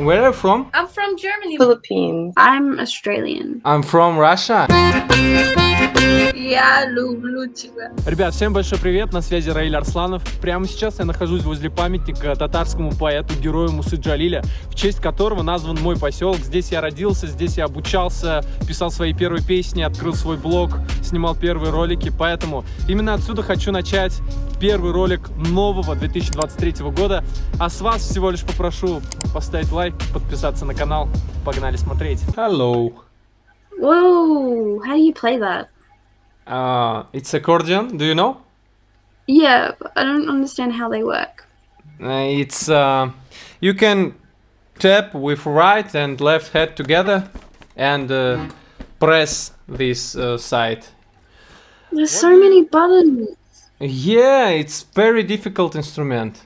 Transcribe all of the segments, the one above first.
Where are you from? I'm from Germany. Philippines. I'm Australian. I'm from Russia. Я люблю тебя. Ребят, всем большой привет, на связи Раиль Арсланов. Прямо сейчас я нахожусь возле памятника татарскому поэту, герою Мусы Джалиля, в честь которого назван мой поселок. Здесь я родился, здесь я обучался, писал свои первые песни, открыл свой блог, снимал первые ролики. Поэтому именно отсюда хочу начать первый ролик нового 2023 года. А с вас всего лишь попрошу поставить лайк, подписаться на канал. Погнали смотреть. Hello. Whoa, how do you play that? Uh, it's accordion. Do you know? Yeah, but I don't understand how they work. Uh, it's uh, you can tap with right and left hand together and uh, press this uh, side. There's so many buttons. Yeah, it's very difficult instrument.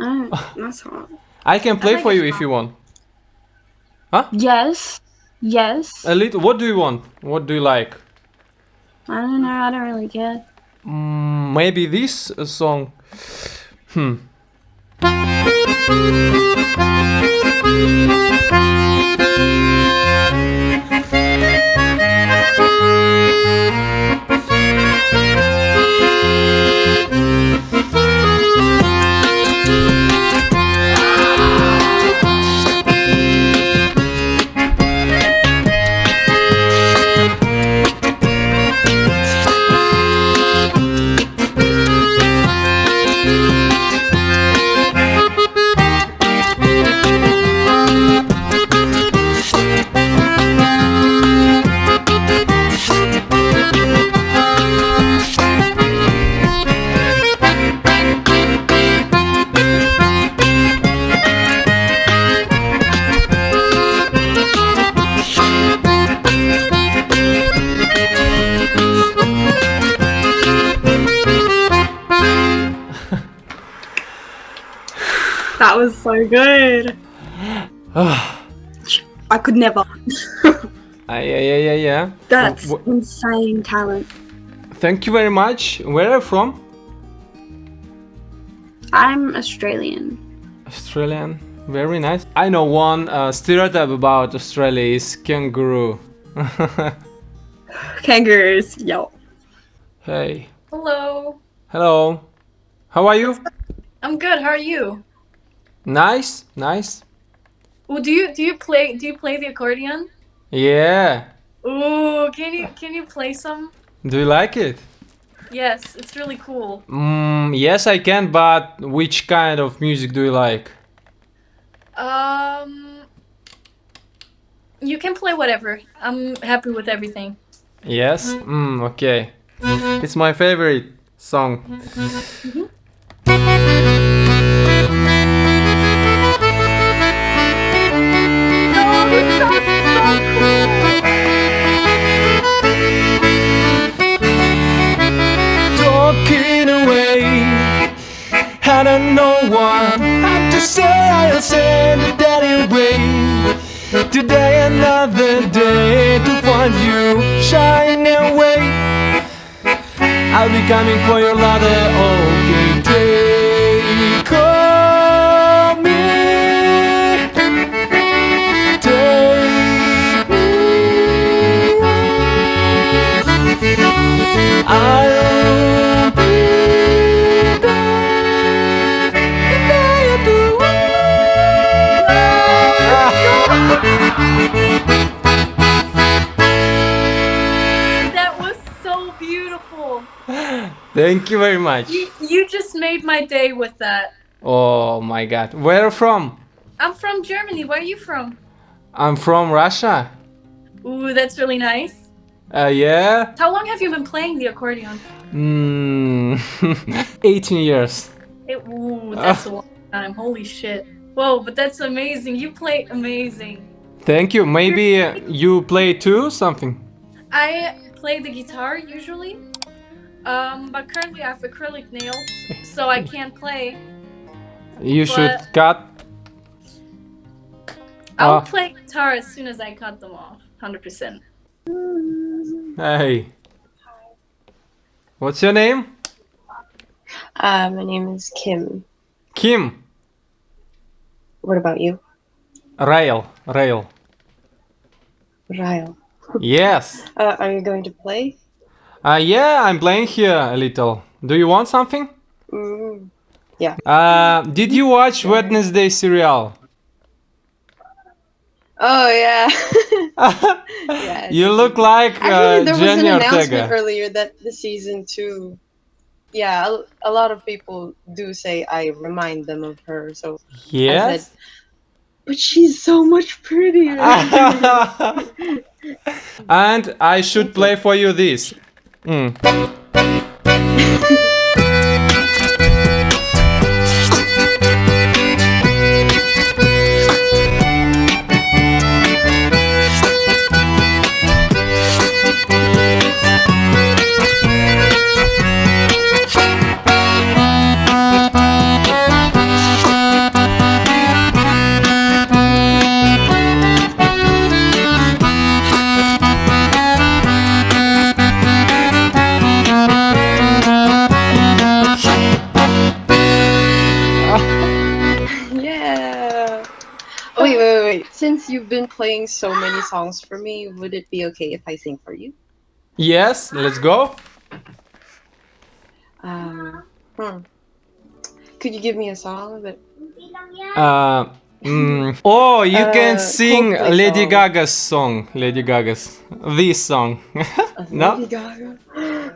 Oh, that's hard. I can play like for it you if you want. Huh? Yes, yes. A little. What do you want? What do you like? I don't know. I don't really care. Mm, maybe this song. Hmm. That was so good. I could never. Ah, yeah, yeah, yeah, yeah. That's Wh- insane talent. Thank you very much. Where are you from? I'm Australian. Australian. Very nice. I know one uh, stereotype about Australia is kangaroo. Kangaroos, yo. hey. Hello. Hello. How are you? I'm good. How are you? Nice, nice. Ooh, do you do you play do you play the accordion? Yeah. Ooh, can you can you play some? Do you like it? Yes, it's really cool. Mm, yes, I can, but which kind of music do you like? Um, you can play whatever. I'm happy with everything. Yes? Mm, okay. It's my favorite song. Talking I'll say it anyway. Today another day to find you shining away. I'll be coming for your ladder. Okay, take me. Take me. I'll That was so beautiful. Thank you very much. You you just made my day with that. Oh my god. Where from? I'm from Germany. Where are you from? I'm from Russia. Ooh, that's really nice. Uh, yeah? How long have you been playing the accordion? Mm, 18 years. It, ooh, that's a long time. Holy shit. Whoa, but that's amazing. You play amazing. Thank you. Maybe uh, you play too something? I play the guitar usually, um, but currently I have acrylic nails, so I can't play. You should cut. I'll Ah. play guitar as soon as I cut them off. 100%. Hey. What's your name? Uh, my name is Kim. Kim. What about you? Rail, rail. Rail. Yes. Uh, are you going to play? Uh, yeah, I'm playing here a little. Do you want something? Mm. Yeah. Uh, did you watch Wednesday serial? Oh yeah. yeah. You look like uh, Actually, there was an Jenna announcement Ortega. earlier that the season two. Yeah, a, a lot of people do say I remind them of her. So, Yes. but she's so much prettier. and I should play for you this. Mm. wait, wait, wait, wait. Since you've been playing so many songs for me, would it be okay if I sing for you? Yes, let's go. Uh, hmm. Could you give me a song that? Uh, mm, oh, you can Uh, sing Coldplay Lady song. Gaga's song. Lady Gaga's this song. No? Lady Gaga.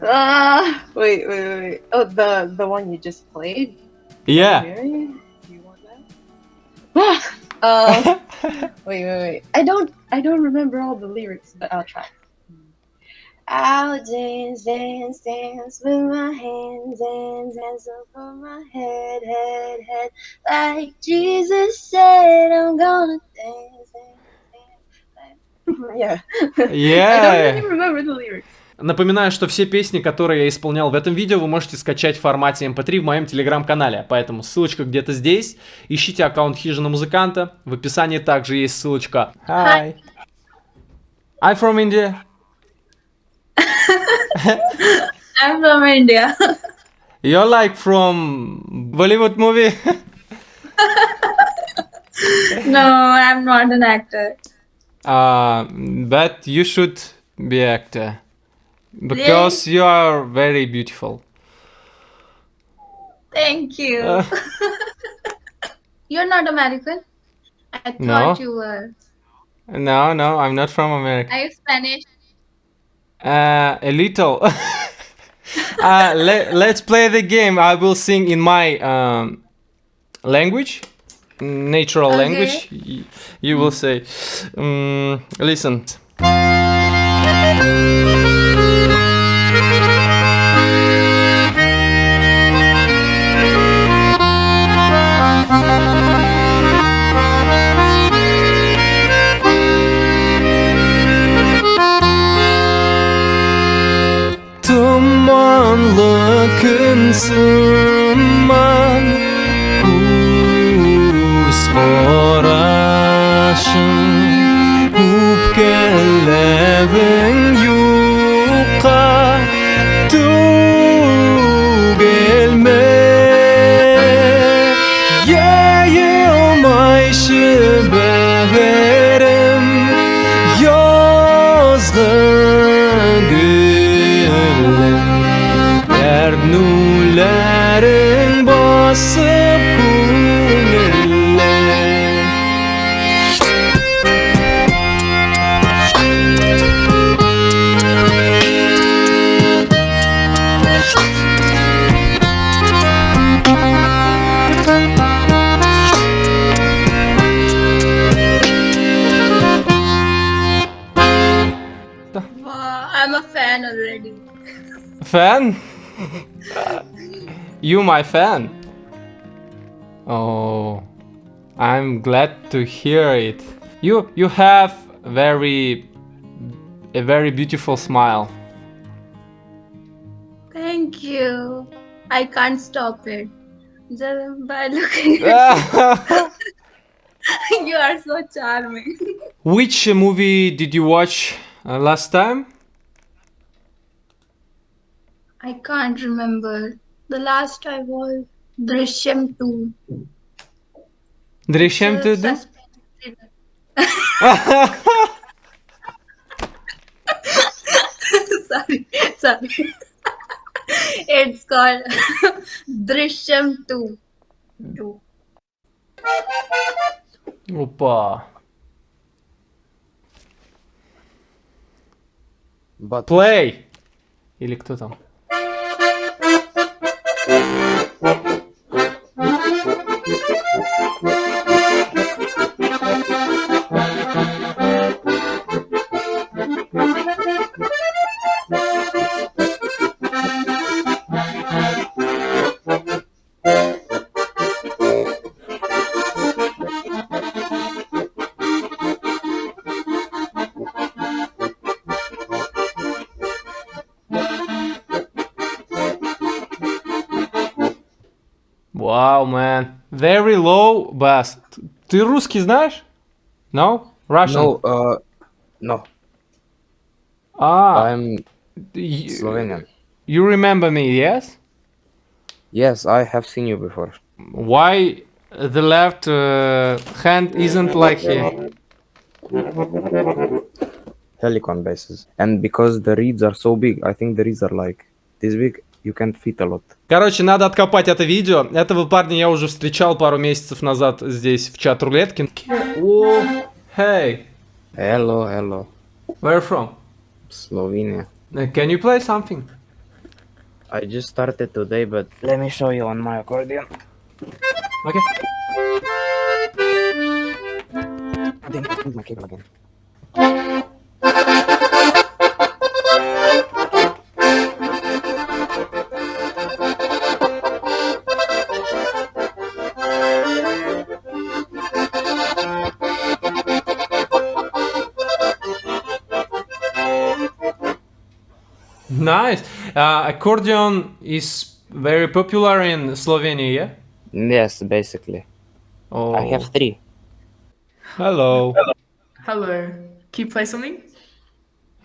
Ah, wait, wait, wait, wait. Oh, the the one you just played. yeah. Do you want that? Uh, wait, wait, wait. I don't, I don't remember all the lyrics, but I'll try. I'll dance, dance, dance with my hands, hands, hands over my head, head, head. Like Jesus said, I'm gonna dance, dance, dance. Yeah. I Yeah. don't really remember the lyrics. Напоминаю, что все песни, которые я исполнял в этом видео, вы можете скачать в формате MP3 в моем телеграм-канале. Поэтому ссылочка где-то здесь. Ищите аккаунт Хижина Музыканта. В описании также есть ссылочка. Hi. I'm from India. I'm from India. You're like from Bollywood movie. no, I'm not an actor. uh, but you should be actor. Because you are very beautiful. Thank you. Uh, You're not American? I thought No. you were. no, no, I'm not from America. Are you Spanish? Uh, a little. uh, let, let's play the game. I will sing in my um, language, natural Okay. language. Y- You will say, um, listen. gün sığınmam Kuz qarashim Hub I'm a fan already. Fan? you my fan? Oh, I'm glad to hear it. You you have very a very beautiful smile. Thank you. I can't stop it. Just by looking at you are so charming. Which movie did you watch uh, last time? I can't remember. The last I was Drishyam 2. Drishyam It's a to do? suspense thriller. sorry, sorry. it's called Drishyam 2. 2. Опа. But Play! Или кто там? Wow, man. Very low bass. Т- Ты русский знаешь? No? Russian? no, uh, no, Ah, I'm y- Slovenian. you remember me, yes? Yes, I have seen you before. Why the left uh, hand isn't like here? Helicon bases. And because the reeds are so big, I think the reeds are like this big, you can fit a lot. Короче, надо откопать это видео. Этого парня я уже встречал пару месяцев назад здесь в чат рулетки. О, hey, Hello, hello, where from? Slovenia. Uh, Can you play something? I just started today, but let me show you on my accordion. Okay. I think I my cable again. Nice. Uh, accordion is very popular in Slovenia, yeah? Yes, basically. Oh. I have three. Hello. Hello. Can you play something?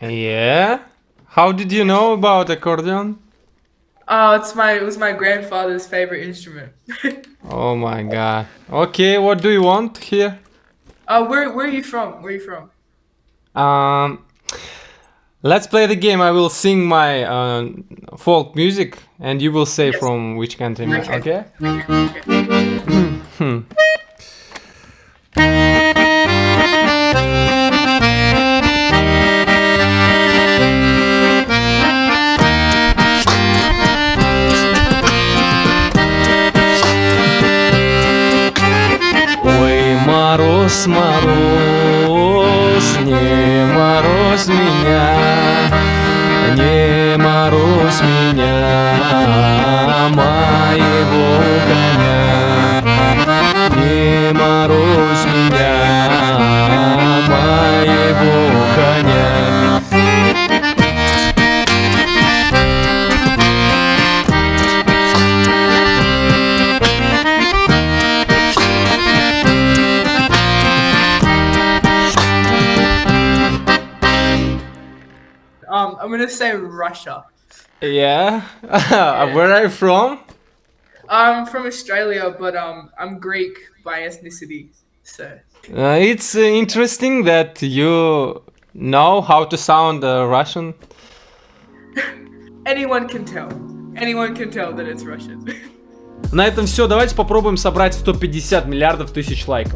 Yeah. How did you know about accordion? Oh, it's my it was my grandfather's favorite instrument. Oh my god. Okay, what do you want here? uh, where where are you from? Where are you from? Um, let's play the game. I will sing my uh, folk music, and you will say Yes. from which country. ma- Okay. Okay. Hmm. Ой, мороз, мороз, не мороз меня, не мороз меня, моего gonna say Russia. Yeah, where are you from? I'm from Australia, but um, I'm Greek by ethnicity. So Uh, it's uh, interesting that you know how to sound uh, Russian. anyone can tell. Anyone can tell that it's Russian. На этом все. Давайте попробуем собрать 150 миллиардов тысяч лайков.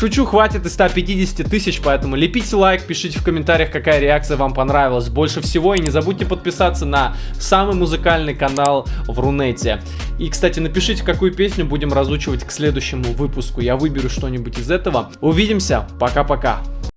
Шучу, хватит и 150 тысяч, поэтому лепите лайк, пишите в комментариях, какая реакция вам понравилась больше всего. И не забудьте подписаться на самый музыкальный канал в Рунете. И, кстати, напишите, какую песню будем разучивать к следующему выпуску. Я выберу что-нибудь из этого. Увидимся. Пока-пока.